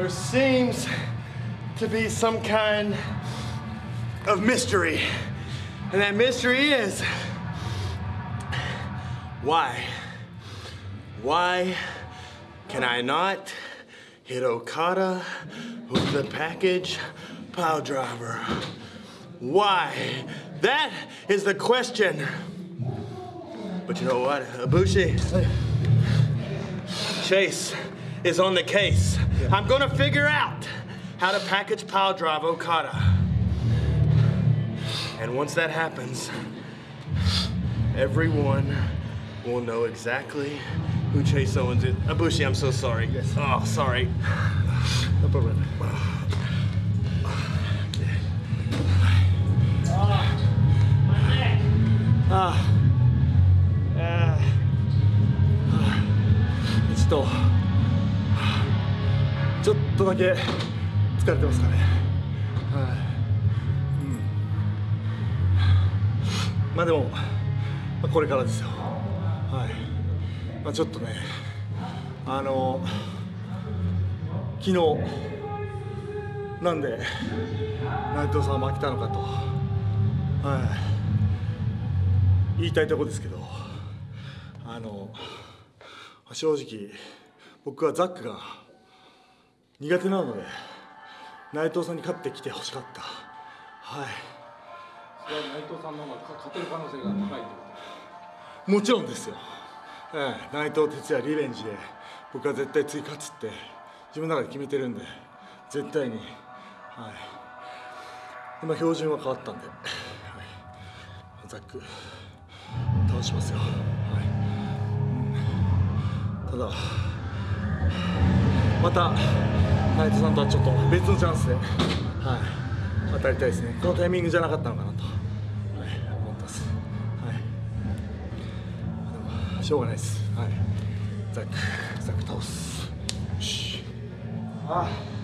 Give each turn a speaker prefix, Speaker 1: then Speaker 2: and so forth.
Speaker 1: there seems to be some kind of mystery. And that mystery is why? Why can I not hit Okada with the package pile driver? Why? That is the question. But you know what, Abushi, Chase is on the case. Yeah. I'm gonna figure out how to package pile drive Okada. And once that happens, everyone will know exactly who Chase Owens is. Abushi, I'm so sorry. Yes. Oh, sorry.
Speaker 2: No problem.
Speaker 1: Ah.
Speaker 2: Uh, uh, it's still. ちょっとだけ疲れてますかね。はい、うん、まあでも、まあ、これからですよ。はい、まあ、ちょっとねあの昨日なんで内藤さんは負けたのかと。はい。言いたいところですけどあの正直僕はザックが苦手なので内藤さんに勝ってきてほしかった。はい。
Speaker 3: それは内藤さんの方が勝てる可能性が高いってこ
Speaker 2: もちろんですよ、ええ、内藤哲也リベンジで僕は絶対追加つって自分の中で決めてるんで絶対にはい。今標準は変わったんで、はい、ザック倒しますよ、はい。うん、ただまた内藤さんとはちょっと別のチャンスで、はい、当たりたいですね。このタイミングじゃなかったのかなと、はい、思ってます、はい、しょうがないです、はい、ザック。ザック倒す。よし。ああ